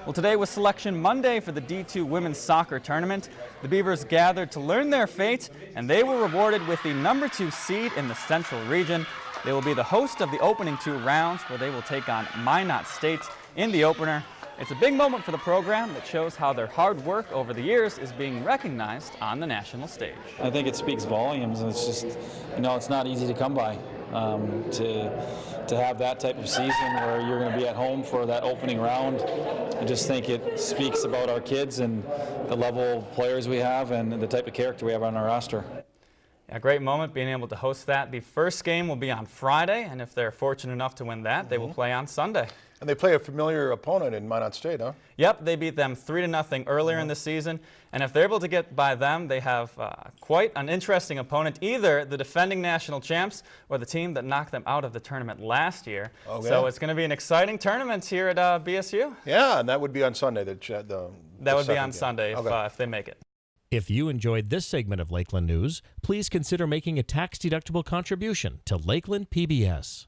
Well, today was Selection Monday for the D2 Women's Soccer Tournament. The Beavers gathered to learn their fate, and they were rewarded with the number two seed in the Central Region. They will be the host of the opening two rounds, where they will take on Minot State in the opener. It's a big moment for the program that shows how their hard work over the years is being recognized on the national stage. I think it speaks volumes, and it's just, you know, it's not easy to come by. Um, to to have that type of season where you're going to be at home for that opening round, I just think it speaks about our kids and the level of players we have and the type of character we have on our roster. A great moment being able to host that. The first game will be on Friday, and if they're fortunate enough to win that, mm -hmm. they will mm-hmm. play on Sunday. And they play a familiar opponent in Minot State, huh? Yep, they beat them 3 to nothing earlier mm -hmm. in the season. And if they're able to get by them, they have uh, quite an interesting opponent, either the defending national champs or the team that knocked them out of the tournament last year. Okay. So it's going to be an exciting tournament here at uh, BSU. Yeah, and that would be on Sunday. The, the, the that would be on game. Sunday if, uh, if they make it. If you enjoyed this segment of Lakeland News, please consider making a tax-deductible contribution to Lakeland PBS.